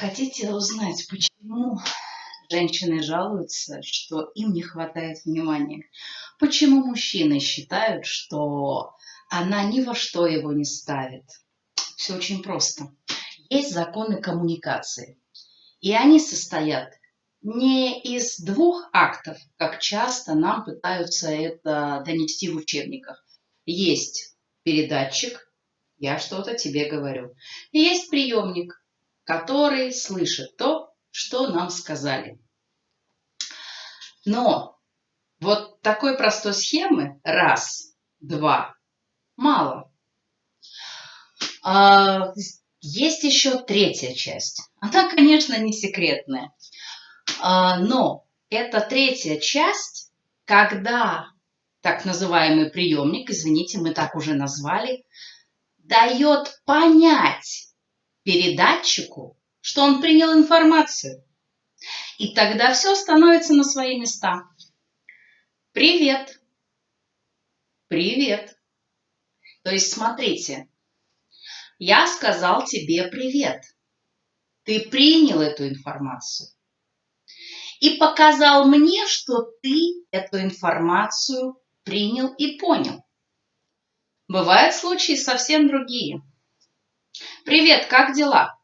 Хотите узнать, почему женщины жалуются, что им не хватает внимания? Почему мужчины считают, что она ни во что его не ставит? Все очень просто. Есть законы коммуникации. И они состоят не из двух актов, как часто нам пытаются это донести в учебниках. Есть передатчик, я что-то тебе говорю. И есть приемник, который слышит то, что нам сказали. Но вот такой простой схемы раз, два, мало. А, есть еще третья часть. Она, конечно, не секретная. А, но эта третья часть, когда так называемый приемник, извините, мы так уже назвали, дает понять передатчику, что он принял информацию. И тогда все становится на свои места. Привет. Привет. То есть, смотрите, я сказал тебе привет. Ты принял эту информацию. И показал мне, что ты эту информацию принял и понял. Бывают случаи совсем другие – Привет, как дела?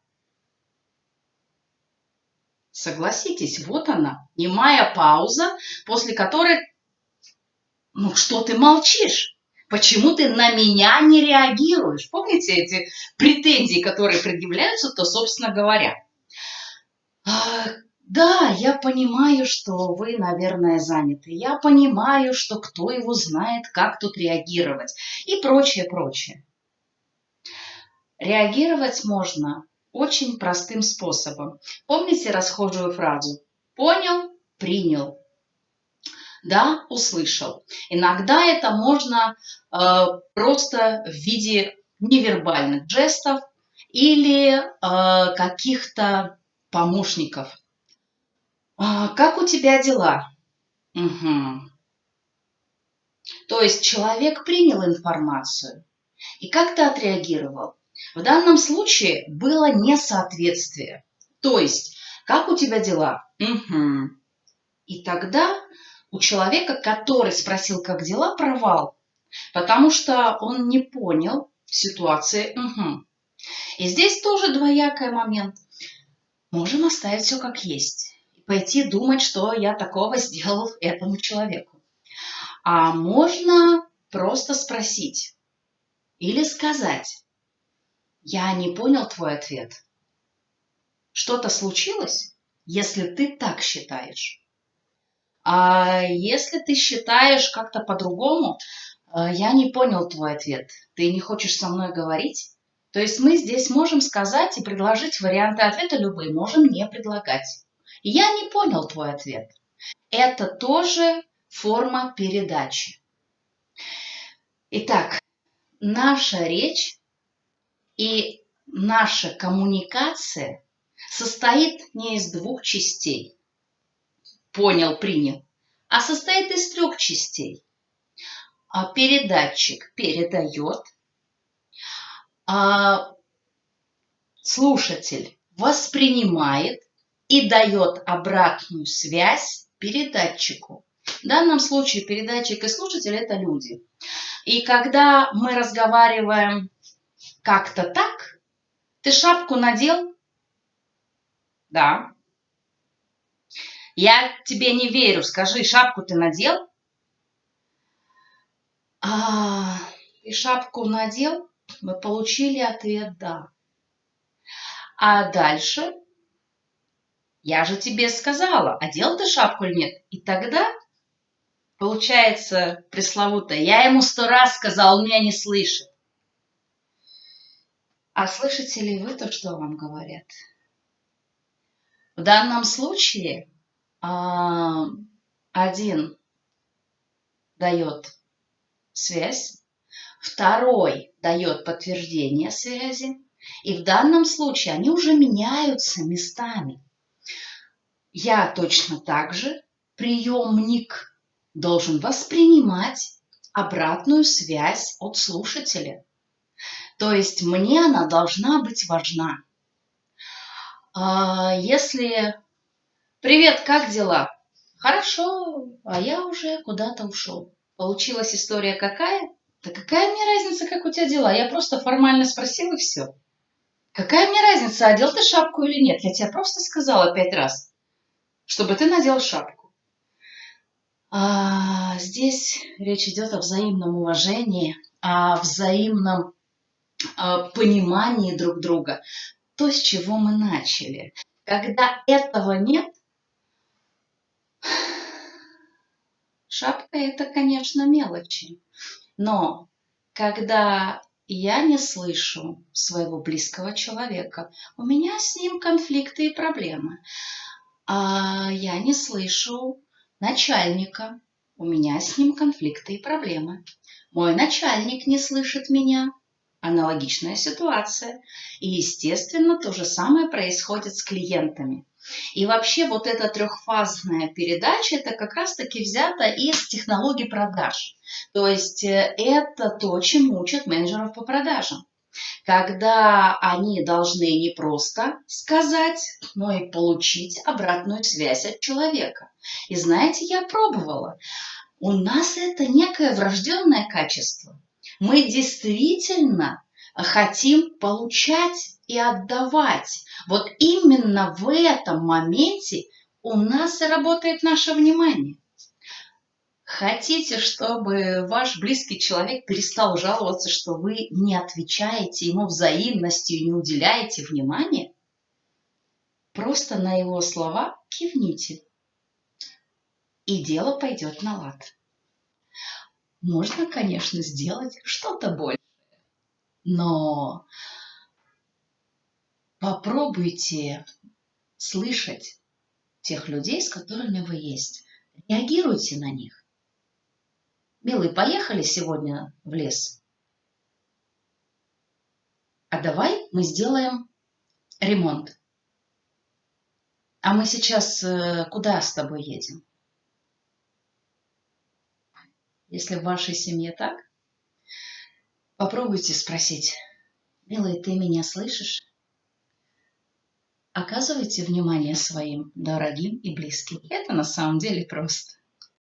Согласитесь, вот она, немая пауза, после которой... Ну, что ты молчишь? Почему ты на меня не реагируешь? Помните эти претензии, которые предъявляются, то, собственно говоря. А, да, я понимаю, что вы, наверное, заняты. Я понимаю, что кто его знает, как тут реагировать и прочее, прочее. Реагировать можно очень простым способом. Помните расхожую фразу «понял, принял». Да, услышал. Иногда это можно э, просто в виде невербальных жестов или э, каких-то помощников. А, как у тебя дела? Угу. То есть человек принял информацию и как ты отреагировал? В данном случае было несоответствие. То есть, как у тебя дела? Угу. И тогда у человека, который спросил, как дела, провал. Потому что он не понял ситуации. Угу. И здесь тоже двоякий момент. Можем оставить все как есть. И пойти думать, что я такого сделал этому человеку. А можно просто спросить или сказать, я не понял твой ответ. Что-то случилось, если ты так считаешь? А если ты считаешь как-то по-другому, э, я не понял твой ответ. Ты не хочешь со мной говорить? То есть мы здесь можем сказать и предложить варианты ответа любые, можем не предлагать. Я не понял твой ответ. Это тоже форма передачи. Итак, наша речь и наша коммуникация состоит не из двух частей. Понял, принял. А состоит из трех частей. А передатчик передает, а слушатель воспринимает и дает обратную связь передатчику. В данном случае передатчик и слушатель – это люди. И когда мы разговариваем как-то так? Ты шапку надел? Да. Я тебе не верю. Скажи, шапку ты надел? А, ты шапку надел? Мы получили ответ «да». А дальше? Я же тебе сказала, одел ты шапку или нет? И тогда получается пресловутое. Я ему сто раз сказал, он меня не слышит. А слышите ли вы то, что вам говорят? В данном случае а, один дает связь, второй дает подтверждение связи, и в данном случае они уже меняются местами. Я точно так же, приемник, должен воспринимать обратную связь от слушателя. То есть мне она должна быть важна. А если «Привет, как дела?» «Хорошо, а я уже куда-то ушел». Получилась история какая? Да какая мне разница, как у тебя дела? Я просто формально спросил и все. Какая мне разница, одел ты шапку или нет? Я тебе просто сказала пять раз, чтобы ты надел шапку. А здесь речь идет о взаимном уважении, о взаимном понимании друг друга. То, с чего мы начали. Когда этого нет, шапка это, конечно, мелочи. Но когда я не слышу своего близкого человека, у меня с ним конфликты и проблемы. А я не слышу начальника, у меня с ним конфликты и проблемы. Мой начальник не слышит меня, аналогичная ситуация. И, естественно, то же самое происходит с клиентами. И вообще вот эта трехфазная передача, это как раз-таки взято из технологий продаж. То есть э, это то, чему учат менеджеров по продажам. Когда они должны не просто сказать, но и получить обратную связь от человека. И знаете, я пробовала. У нас это некое врожденное качество. Мы действительно хотим получать и отдавать. Вот именно в этом моменте у нас и работает наше внимание. Хотите, чтобы ваш близкий человек перестал жаловаться, что вы не отвечаете ему взаимностью не уделяете внимания? Просто на его слова кивните, и дело пойдет на лад. Можно, конечно, сделать что-то большее, но попробуйте слышать тех людей, с которыми вы есть. Реагируйте на них. Милый, поехали сегодня в лес? А давай мы сделаем ремонт. А мы сейчас э, куда с тобой едем? Если в вашей семье так, попробуйте спросить, «Милый, ты меня слышишь?» Оказывайте внимание своим дорогим и близким. Это на самом деле просто.